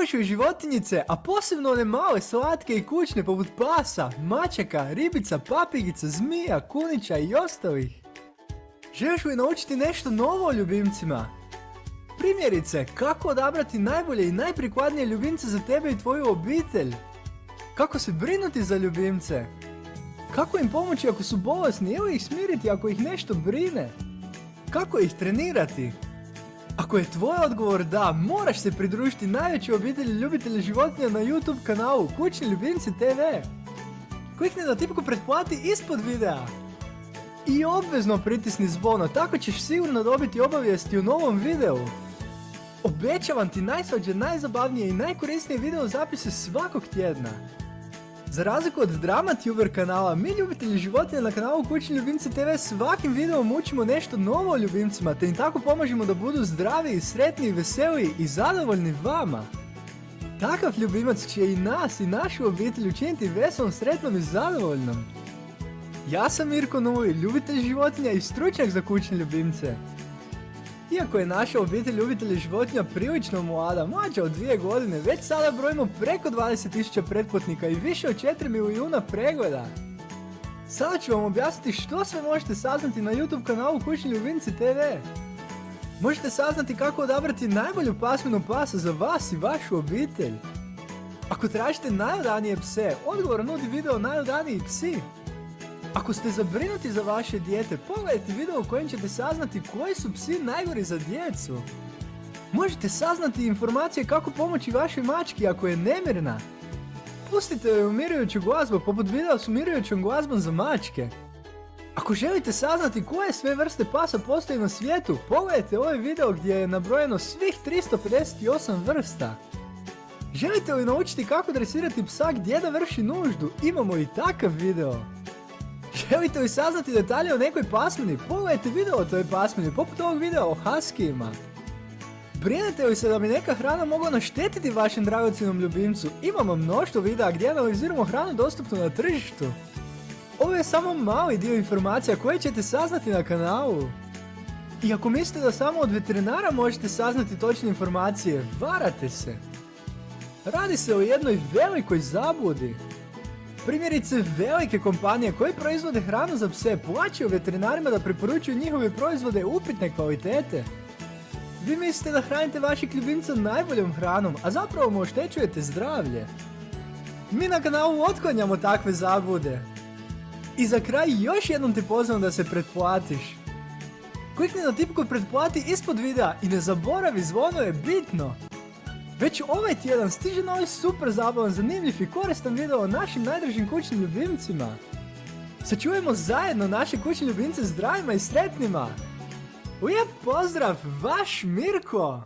Obožuju životinjice, a posebno one male, slatke i kućne poput pasa, mačaka, ribica, papigica, zmija, kunića i ostalih. Želiš li naučiti nešto novo o ljubimcima? Primjerice, kako odabrati najbolje i najprikladnije ljubimce za tebe i tvoju obitelj? Kako se brinuti za ljubimce? Kako im pomoći ako su bolesni ili ih smiriti ako ih nešto brine? Kako ih trenirati? Ako je tvoj odgovor da, moraš se pridružiti najvećoj obitelji ljubitelja životinja na YouTube kanalu Kućni ljubimci TV. Klikni na tipku pretplati ispod videa. I obvezno pritisni zvono, tako ćeš sigurno dobiti obavijesti u novom videu. Obećavam ti najsvađe, najzabavnije i najkorisnije video zapise svakog tjedna. Za razliku od DramaTuber kanala, mi ljubitelji životinja na kanalu Kućni ljubimci TV svakim videom učimo nešto novo o ljubimcima te im tako pomažemo da budu zdravi, sretni, veseli i zadovoljni vama. Takav ljubimac će i nas i našu obitelj učiniti veselom, sretnom i zadovoljnom. Ja sam Mirko Nuli, ljubitelj životinja i stručnjak za kućne ljubimce. Iako je naša obitelj ljubitelja životinja prilično mlada, mlađa od dvije godine, već sada brojimo preko 20.000 pretplatnika i više od 4 milijuna pregleda. Sada ću vam objasniti što sve možete saznati na YouTube kanalu Kućni ljubimci TV. Možete saznati kako odabrati najbolju pasminu pasa za vas i vašu obitelj. Ako tražite najodanije pse, odgovor nudi video najodaniji psi. Ako ste zabrinuti za vaše dijete, pogledajte video u kojem ćete saznati koji su psi najgori za djecu. Možete saznati informacije kako pomoći vašoj mački ako je nemirna. Pustite joj umirujuću glazbu poput videa s umirujućom glazbom za mačke. Ako želite saznati koje sve vrste pasa postoji na svijetu, pogledajte ovaj video gdje je nabrojeno svih 358 vrsta. Želite li naučiti kako dresirati psa gdje da vrši nuždu? Imamo i takav video. Želite li saznati detalje o nekoj pasmini? Pogledajte video o toj pasmini, poput ovog videa o huskijima. Brinete li se da bi neka hrana mogla naštetiti vašem dragocjenom ljubimcu? Imamo mnoštvo videa gdje analiziramo hranu dostupnu na tržištu. Ovo je samo mali dio informacija koje ćete saznati na kanalu. I ako mislite da samo od veterinara možete saznati točne informacije, varate se. Radi se o jednoj velikoj zabludi. Primjerice, velike kompanije koje proizvode hranu za pse plaćaju veterinarima da preporučuju njihove proizvode upitne kvalitete. Vi mislite da hranite vašeg ljubimca najboljom hranom, a zapravo mu oštećujete zdravlje. Mi na kanalu otklanjamo takve zablude. I za kraj još jednom te pozivam da se pretplatiš. Klikni na tipku pretplati ispod videa i ne zaboravi zvono je bitno. Već ovaj tjedan stiže novi super zabavan, zanimljiv i koristan video o našim najdražim kućnim ljubimcima. Sačuvajmo zajedno naše kućne ljubimce zdravima i sretnima. Lijep pozdrav, vaš Mirko!